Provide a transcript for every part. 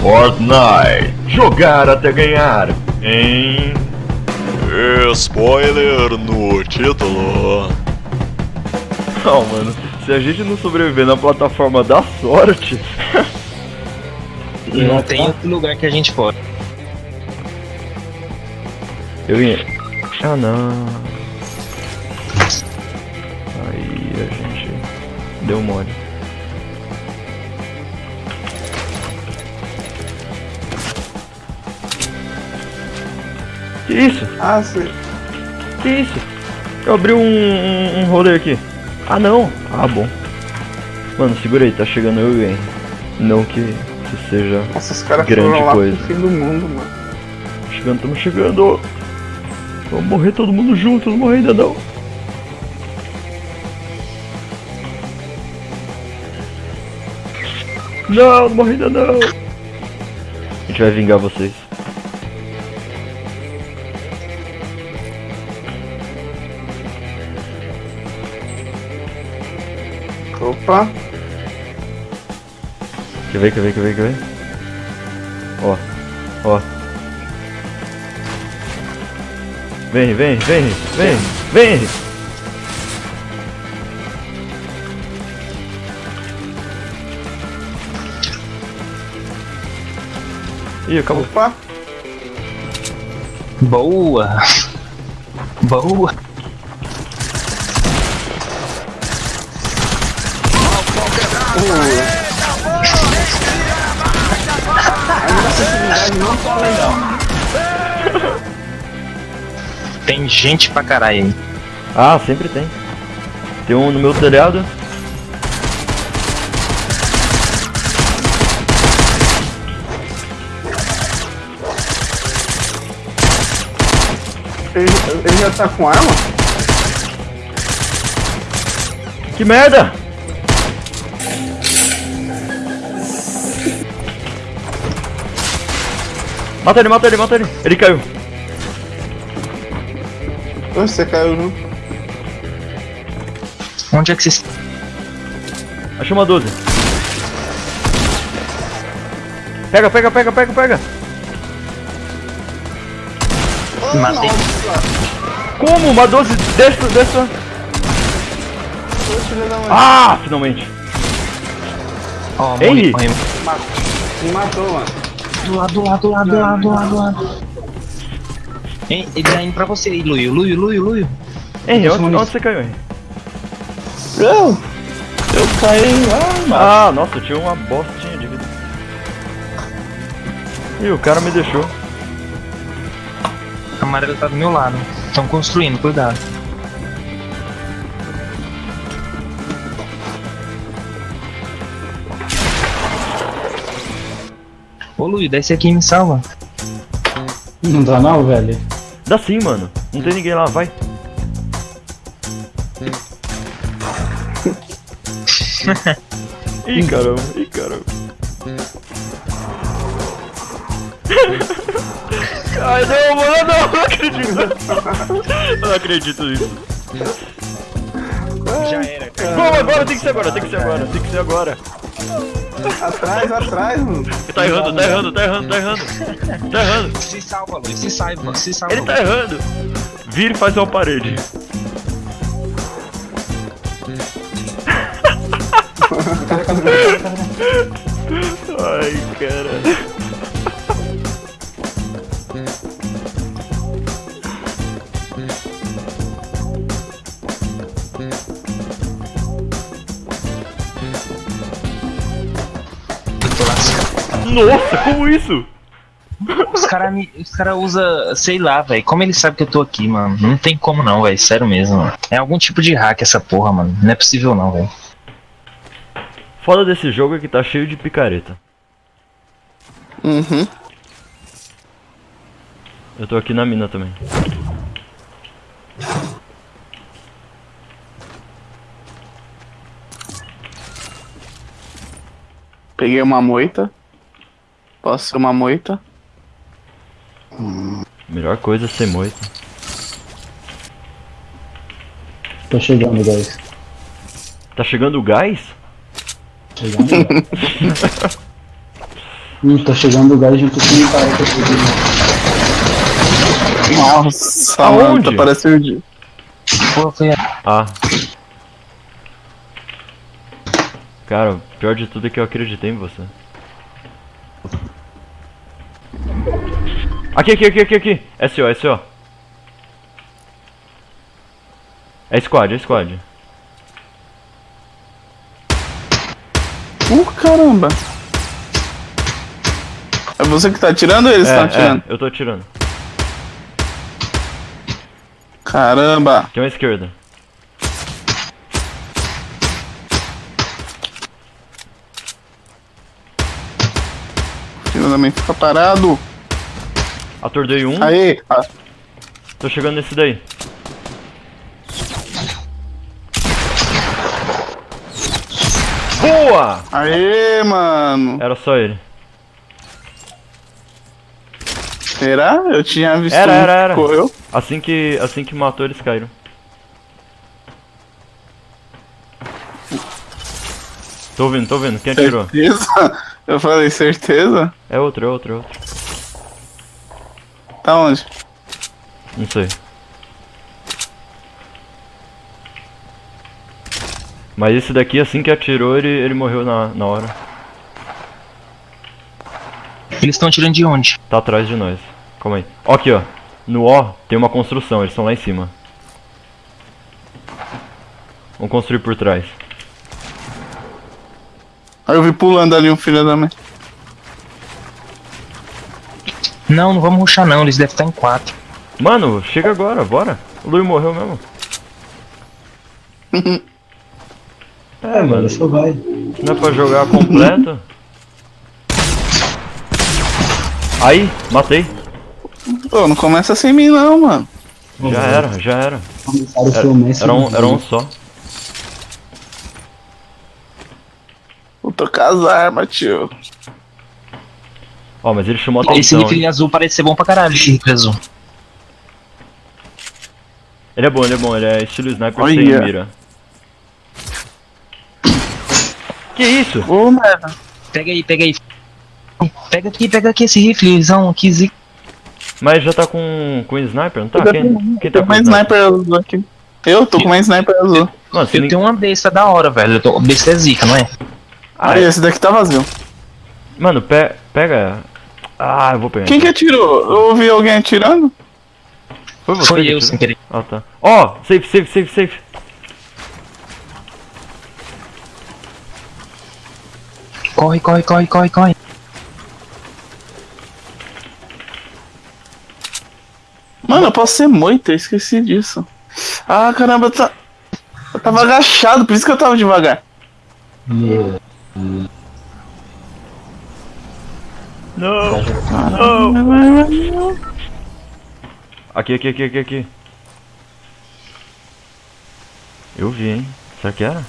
Fortnite. Jogar até ganhar. Em. Spoiler no título. Não, mano. Se a gente não sobreviver na plataforma da sorte. Não tem outro lugar que a gente pode. Eu ia. Ah não. Aí a gente deu mole. Que isso? Ah, sim. Que isso? Eu abri um, um, um roller aqui. Ah não. Ah bom. Mano, segura aí, tá chegando eu e. Não que, que seja Nossa, os caras Grande lá coisa. pro fim do mundo, mano. chegando, estamos chegando. Vamos morrer todo mundo junto, não morrer ainda não. Não, não morri ainda não. A gente vai vingar vocês. Opa. Quer ver, quer ver, quer ver, quer ver? Ó, ó. Vem, vem, vem, vem, vem! Ih, acabou. Opa. Boa! Boa! Tem gente pra caralho aí. Ah, sempre tem. Tem um no meu telhado. Ele, ele já tá com arma? Que merda! Mata ele, mata ele, mata ele. Ele caiu. Onde você caiu, não? Onde é que vocês. Achei uma 12. Pega, pega, pega, pega, pega. Matei. Como? Uma 12 dessa, dessa. Ô, filho da mãe. Ah, finalmente. Ó, Henry? morri, morri. Me matou, mano. Do lado, do lado, do lado, do lado, do lado, do lado. Hein, ele tá indo pra você aí, Luio, Luio, Luio, Luio. Henry, onde, onde você caiu, Henry? Eu, eu caí lá, mano. Ah, nossa, eu tinha uma bostinha de vida. Ih, o cara me deixou. A amarela tá do meu lado. Estão construindo, cuidado. Ô Luio, desce aqui e me salva. Não dá não, velho. Dá sim, mano. Não tem ninguém lá, vai. Ih, caramba, ih, caramba. Ai, não, mano, não, não acredito. Eu não acredito nisso. Já era, Vamos agora, tem que ser agora, tem que ser agora, tem que ser agora. Atrás, atrás, mano. Tá errando, tá errando, tá errando, tá errando. Tá errando. Se salva, Luio, se salva, se salva. Ele tá errando. Vira e faz uma parede. Ai, cara. Nossa, como isso? Os caras os cara usam, sei lá, velho. Como ele sabe que eu tô aqui, mano? Não tem como não, velho. Sério mesmo, mano. É algum tipo de hack essa porra, mano. Não é possível não, velho. Foda desse jogo é que tá cheio de picareta. Uhum. Eu tô aqui na mina também. Peguei uma moita. Posso ser uma moita? Melhor coisa é ser moito. Tô chegando, guys. Tá chegando o gás? Chegando. Hum, tô chegando no gás junto com um cara que eu peguei. Nossa, Aonde? mano, tá parecendo de... Pô, foi Ah. Cara, o pior de tudo é que eu acreditei em você. Aqui, aqui, aqui, aqui, aqui. SO, SO. É squad, é squad. Uh, caramba. É você que tá atirando ou eles é, estão atirando? é, eu tô atirando. Caramba. Tem uma esquerda. Filho da mãe fica parado. Atordei um. Aê. Ah, Tô chegando nesse daí. Boa! Aê, mano. Era só ele. Será? Eu tinha visto Era, era, era. correu. Assim que, assim que matou, eles caíram. Tô ouvindo, tô ouvindo. Quem atirou? Certeza? Eu falei, certeza? É outro, é outro, é outro. Tá onde? Não sei. Mas esse daqui, assim que atirou, ele, ele morreu na, na hora. Eles estão tirando de onde? Tá atrás de nós. Calma aí. Ó aqui, ó. No O tem uma construção, eles estão lá em cima. Vamos construir por trás. Aí eu vi pulando ali um filho da mãe. Não, não vamos ruxar não, eles devem estar em quatro. Mano, chega agora, bora. O Lui morreu mesmo. É, mano, só vai. Não é pra jogar completo. Aí, matei. Pô, não começa sem mim não, mano. Já era, já era. Era, era um, era um só. Tô com as armas, tio. Ó, mas ele chamou Esse atenção. rifle hein? azul parece ser bom pra caralho, esse rifle azul. Ele é bom, ele é bom, ele é estilo sniper Olha. sem mira. Que isso? Ô, merda. Pega aí, pega aí. Pega aqui, pega aqui esse riflezão aqui, zica. Mas já tá com, com sniper, não tá? Eu Quem, quem Tô tá com sniper azul aqui. Eu tô com uma sniper azul. Mano, Eu nem... tenho uma besta da hora, velho. Eu tô... Besta é zica, não é? Ah, Aí, é. esse daqui tá vazio. Mano, pe pega. Ah, eu vou pegar. Quem que atirou? Eu ouvi alguém atirando? Foi você Foi eu, sem querer. Ah, tá. Ó, safe, safe, safe, safe. Corre, corre, corre, corre, corre. Mano, eu posso ser moita, eu esqueci disso. Ah, caramba, tá... eu tava agachado, por isso que eu tava devagar. Yeah. Não. Não. Aqui, aqui, aqui, aqui, aqui. Eu vi, hein? Será que era?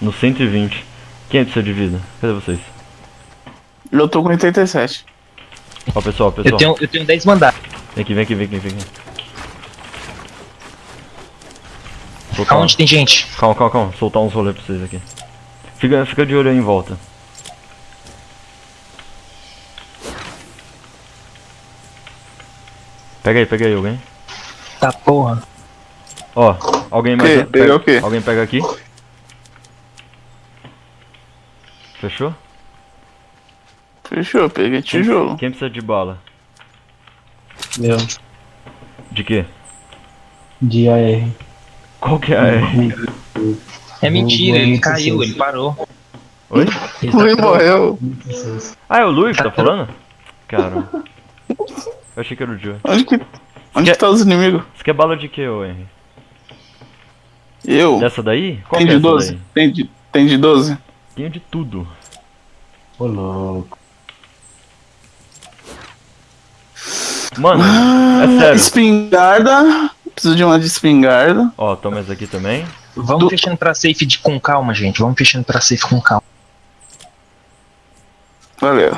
No 120. Quem precisa de vida? Cadê vocês? Eu tô com 87. Ó, pessoal, Eu pessoal. tenho, eu tenho 10 mandados. Vem aqui, vem aqui, vem aqui, vem aqui. Soltar, Aonde tem gente? Calma, calma, calma. Soltar uns rolês pra vocês aqui. Fica, fica de olho aí em volta. Pega aí, pega aí alguém. Tá porra. Ó, alguém mais. Pegou o quê? Alguém pega aqui. Fechou? Fechou, peguei Quem- tijolo. Quem precisa de bala? Eu. De quê? De AR. Qual que é a R? É mentira, ele caiu, ele parou. Oi? Ele tá Lui morreu. Ah, é o Luiz que tá falando? Cara. Eu achei que era o Joe. Onde que. Onde Que- que tá os inimigos? Você quer bala de quê, ô Henry? Eu. Dessa daí? Qual Tem que é de essa 12? daí? Tem de, tem de 12? Tenho de tudo. Ô, louco. Mano, Ah, é sério. Espingarda. Preciso de uma de espingarda. Ó, toma essa aqui também. Vamos Do- fechando pra safe de, com calma, gente. Vamos fechando pra safe com calma. Valeu.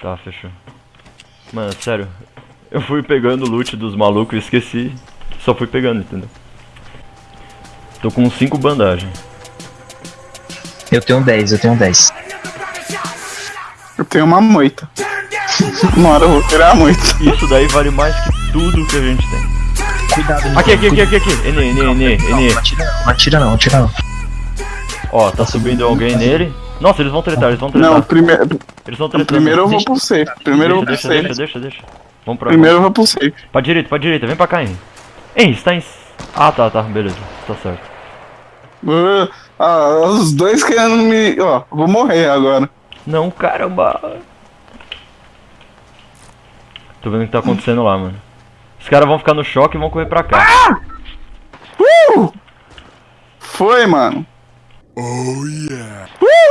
Tá, fechou. Mano, sério. Eu fui pegando o loot dos malucos e esqueci. Só fui pegando, entendeu? Tô com 5 bandagens. Eu tenho 10, eu tenho 10. Eu tenho uma moita. Uma hora eu vou tirar a moita. Isso daí vale mais que tudo que a gente tem. Cuidado, Aqui, aqui, aqui, aqui, aqui. Ene, ene, ene, ene. Não atira não, não atira não, atira não. Ó, tá subindo alguém nele. Nossa, eles vão tretar, eles vão tretar. Não, primeiro, Eles vão tretar. primeiro eu vou pro safe. Primeiro eu vou pro safe. deixa, deixa, deixa. Vamos pra Primeiro eu vou pro safe. Pra direita, pra direita, vem pra cá, Henry. Henry, você tá em. Ah, tá, tá, beleza. Tá certo. Uh, ah, os dois querendo me. Ó, vou morrer agora. Não, caramba. Tô vendo o que tá acontecendo lá, mano. Os caras vão ficar no choque e vão correr pra cá. Uh! Foi, mano. Oh yeah.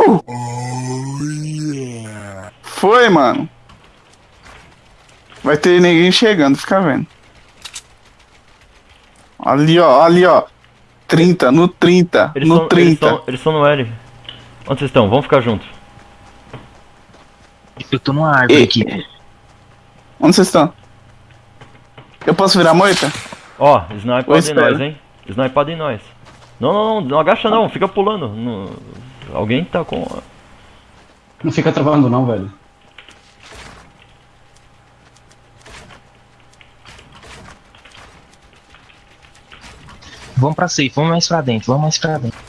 Uh! Oh yeah. Foi, mano. Vai ter ninguém chegando, fica vendo. Ali, ó, ali, ó. 30, no 30, Eles no são, eles 30. são, eles são no L. Onde vocês estão? Vamos ficar juntos. Eu tô numa árvore E- aqui. Onde vocês estão? Eu posso virar moita? Ó, snipado Eu em nós, hein? Snipado em nós. Não, não, não, não agacha não, fica pulando. Não- Alguém tá com. Não fica travando não, velho. Vamos pra safe, vamos mais pra dentro, vamos mais pra dentro.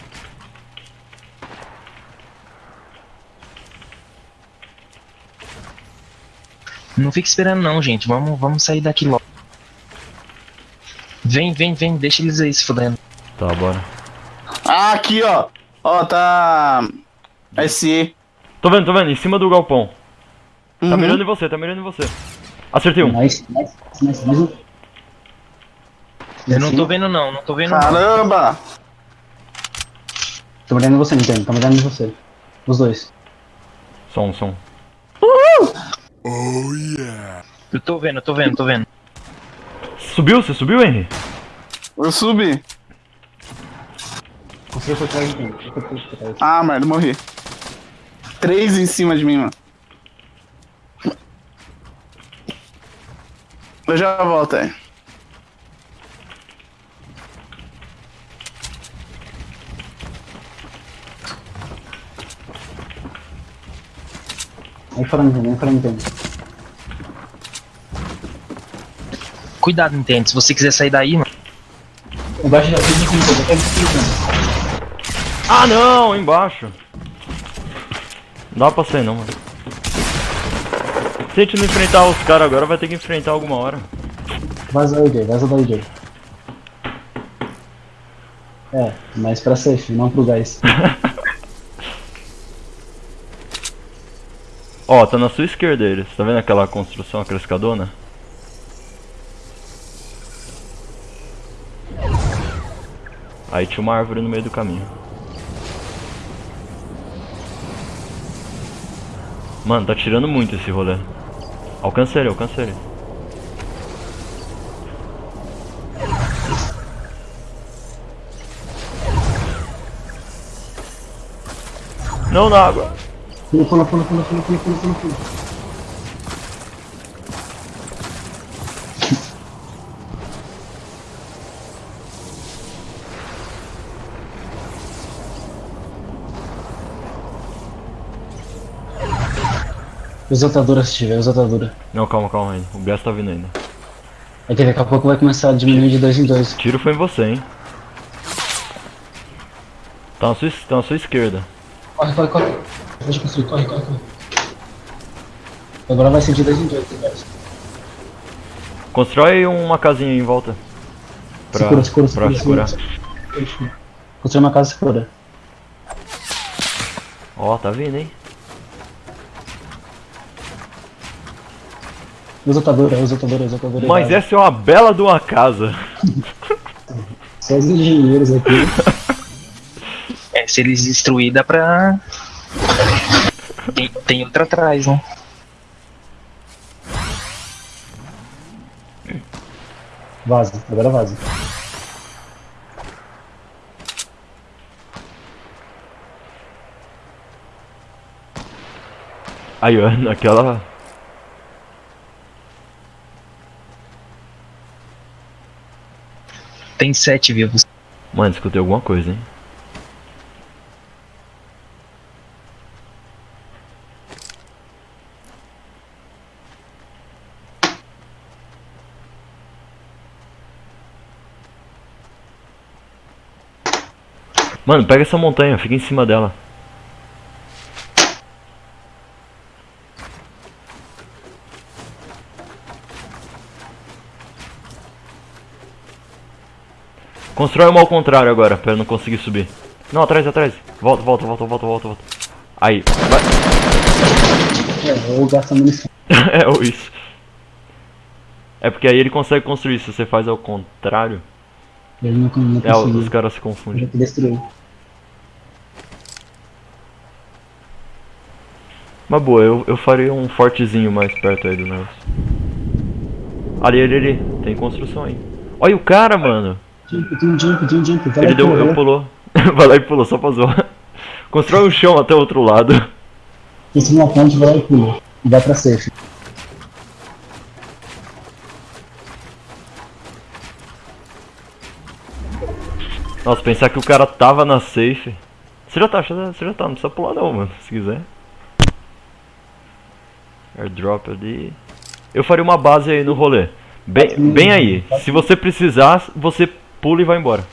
Não fica esperando não, gente. Vamos, vamos sair daqui logo. Vem, vem, vem, deixa eles aí se fudendo. Tá, bora. Ah, aqui, ó. Ó, tá. SE. Tô vendo, tô vendo, em cima do galpão. Tá Uhum. mirando em você, tá mirando em você. Acertei um. Nice, nice, nice, nice. Eu não tô vendo não, não tô vendo não. Caramba! Tô mirando em você, Nintendo. Tô mirando em você. Os dois. Som, som. Oh yeah. Eu tô vendo, eu tô vendo, tô vendo. Subiu? Você subiu, Henry? Eu subi. Você foi atrás de. Ah, merda, morri. Três em cima de mim, mano. Eu já volto aí. Vem frango, vem frango. Cuidado, Nintendo, se você quiser sair daí, mano. Embaixo da frente, eu tô ah não, embaixo. Não dá pra sair não, mano. Se a gente não enfrentar os caras agora, vai ter que enfrentar alguma hora. Vaza daí. Vaza daí, Jay. É, mas pra safe, não pro gás. Ó, tá na sua esquerda eles. Tá vendo aquela construção, aquela escadona? Aí tinha uma árvore no meio do caminho. Mano, tá tirando muito esse rolê. Alcancei ele, alcancei ele. Não na água. Pula, pula, pula, pula, pula, pula, pula, pula, Exaltadora se tiver, exaltadora. Não, calma, calma ainda. O gás tá vindo ainda. É que daqui a pouco vai começar a diminuir de dois em dois. Tiro foi em você, hein? Tá na sua, tá na sua esquerda. Corre, corre, corre. Pode construir, corre, corre, corre. Agora vai ser de dois em dois. Constrói uma casinha em volta. Pra, Segura, segura, pra segura, segurar. Construir uma casa segura. Ó, tá vindo, hein? Exaltadora, exaltadora, exaltadora. Mas essa é uma bela de uma casa. Só os engenheiros aqui. É, se eles destruir, dá pra. Tem, tem outra atrás, né? Vaza, agora vaza. Aí, ó, naquela. Tem sete vivos. Mano, escutei alguma coisa, hein? Mano, pega essa montanha, fica em cima dela. Constrói uma ao contrário agora, pra eu não conseguir subir. Não, atrás, atrás. Volta, volta, volta, volta, volta, volta. Aí, vai. É, ou gasta munição. é, ou isso. É porque aí ele consegue construir, se você faz ao contrário. Ele não, não É, conseguiu. os caras se Já confundem. destruiu. Mas boa, eu, eu faria um fortezinho mais perto aí do negócio. Ali, ali, ali. Tem construção aí. Olha o cara, mano. Jump, tem um jump, tem um jump. Vai Ele deu, eu pulou. vai lá e pulou, só pra zoar. Constrói um chão até o outro lado. Construa uma ponte, vai lá e pula. E vai pra safe. Nossa, pensar que o cara tava na safe. Você já tá, você já tá, não precisa pular não, mano, se quiser. Airdrop ali. Eu faria uma base aí no rolê. Bem, bem aí. Se você precisar, você pula e vai embora.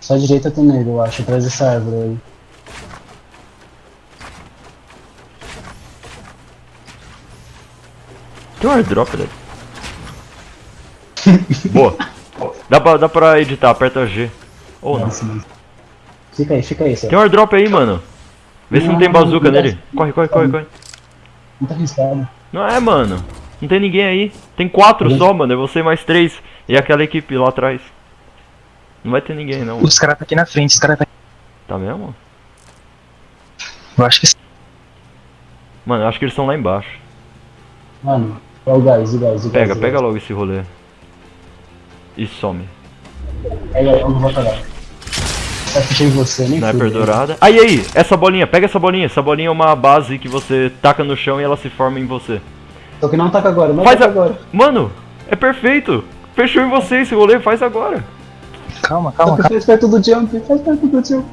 Só à direita tem nele, eu acho, atrás dessa árvore aí. Tem um airdrop ali. Boa. Dá pra, dá pra editar, aperta G. Ou não. Nice. Fica aí, fica aí, só. Tem um airdrop aí, mano. Vê se não tem bazuca nele. Corre, corre, corre, corre. Muito arriscado. Não é, mano. Não tem ninguém aí. Tem quatro só, mano. É você mais três. E aquela equipe lá atrás. Não vai ter ninguém, não. Os caras tá aqui na frente, os caras tá aqui. Tá mesmo? Eu acho que sim. Mano, eu acho que eles estão lá embaixo. Mano, é o gás, o gás, o gás. Pega, o pega gás. logo esse rolê. E some. Pega, eu não vou parar. Vai fechar em você, nem Sniper dourada. Aí, aí, essa bolinha, pega essa bolinha. Essa bolinha é uma base que você taca no chão e ela se forma em você. Só que não taca agora, não Faz taca a... agora. Mano, é perfeito. Fechou em você esse rolê, faz agora. Calma, Só calma, que calma. faz perto do jump, faz perto do jump.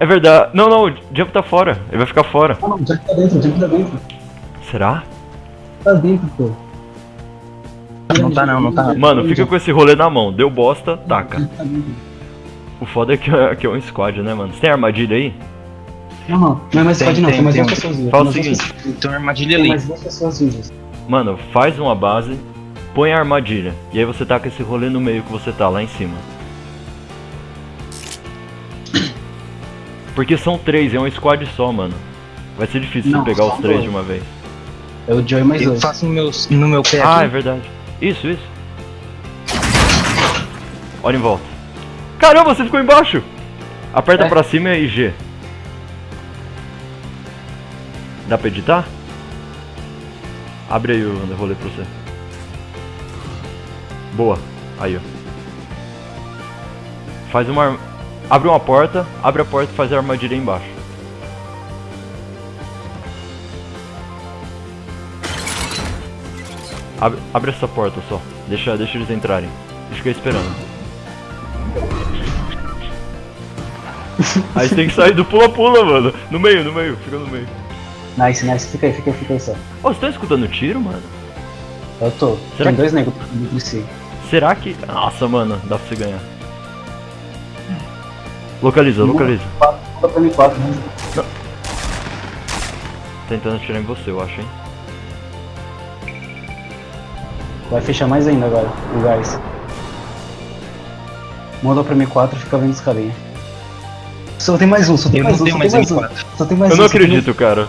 É verdade. Não, não, o Jump tá fora. Ele vai ficar fora. Ah não, o jump tá dentro, o jump tá dentro. Será? Tá dentro, pô. Não tá não, não tá. Mano, fica com esse rolê na mão. Deu bosta, taca. Tá. O foda é que é, que é um squad, né, mano? Você tem armadilha aí? Não, não, não é mais Tem, squad não, tem, tem mais tem duas um. pessoas vivas. Fala o tem seguinte. Tem uma armadilha Tem ali. mais duas pessoas vivas. Mano, faz uma base, põe a armadilha. E aí você taca esse rolê no meio que você tá, lá em cima. Porque são três, é um squad só, mano. Vai ser difícil Não, você pegar os três dois. de uma vez. É o Joey mais Eu dois. faço no meu, no meu pé Ah, é aqui. verdade. Isso, isso. Olha em volta. Caramba, você ficou embaixo! Aperta É. pra cima e G. Dá pra editar? Abre aí o rolê pra você. Boa. Aí, ó. Faz uma. Abre uma porta, abre a porta e faz a armadilha aí embaixo. Abre, abre essa porta só. Deixa, deixa eles entrarem. Ficar esperando. Aí você tem que sair do pula-pula, mano. No meio, no meio, fica no meio. Nice, nice, fica aí, fica aí, fica aí só. Ô, vocês estão escutando tiro, mano? Eu tô. Será Tem que- dois negros entre si. Será que. Nossa, mano, dá pra você ganhar. Localiza, localiza. Manda pra mim quatro, né? Tentando atirar em você, eu acho, hein? Vai fechar mais ainda agora, o gás. Manda pra M4 e fica vendo os carinha. Só tem mais um, só tem Eu mais não um, tenho só mais tem mais um. M4. Só tem mais Eu um. não acredito, cara.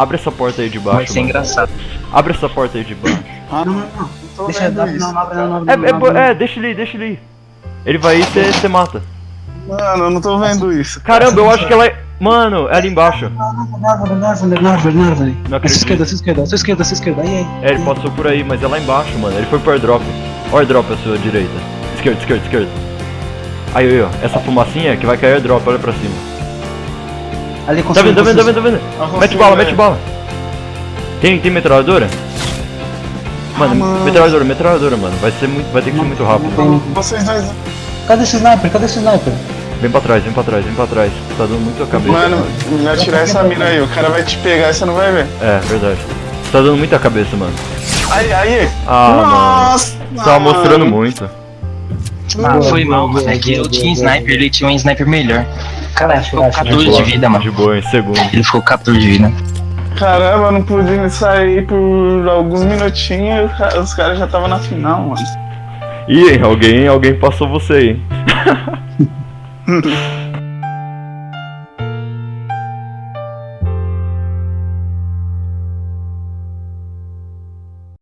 Abre essa porta aí de Vai baixo. ser mano. engraçado. Abre essa porta aí de baixo. Ah, não, não, não. Não tô Deixa, vendo não, isso. não, não abre, não, não abre, É, não, é, não é, deixa ele ir, deixa ele ir. Ele vai ir e você mata. Mano, eu não tô vendo isso. Caramba, eu acho que ela é. Mano, é ali embaixo. não. Na árvore, na árvore, na árvore, na árvore. Não A sua esquerda, acredito. a sua esquerda, sua esquerda, sua esquerda. Aí, aí. É, ele passou por aí, mas é lá embaixo, mano. Ele foi pro airdrop. Ó, airdrop à sua direita. Esquerda, esquerda, esquerda. Aí, aí, ó. Essa fumacinha que vai cair airdrop, olha pra cima. Ali, Tá vendo, tá vendo, tá vendo, tá vendo? Mete bala, mete bala. Tem, tem metralhadora? Mano, Ah, mano. metralhadora, metralhadora, mano. Vai ser muito, vai ter que ser muito rápido. Tem- Vocês dois. Cadê esse sniper? Cadê esse sniper? Vem pra trás, vem pra trás, vem pra trás. Tá dando muito a cabeça. Mano, melhor tirar essa mira aí. O cara vai te pegar e você não vai ver. É, verdade. Tá dando muita cabeça, mano. Aí, aí. Ah, Nossa! mano. Tava mostrando muito. Ah, foi mal, mano. É que eu tinha sniper, ele tinha um sniper melhor. Cara, ele ficou Relaxa, relaxa. 14 de vida, mano. De boa, em segundo. Ele ficou 14 de vida. Caramba, eu não pude sair por alguns minutinhos, os caras já estavam na final, mano. Ih, alguém, alguém passou você aí.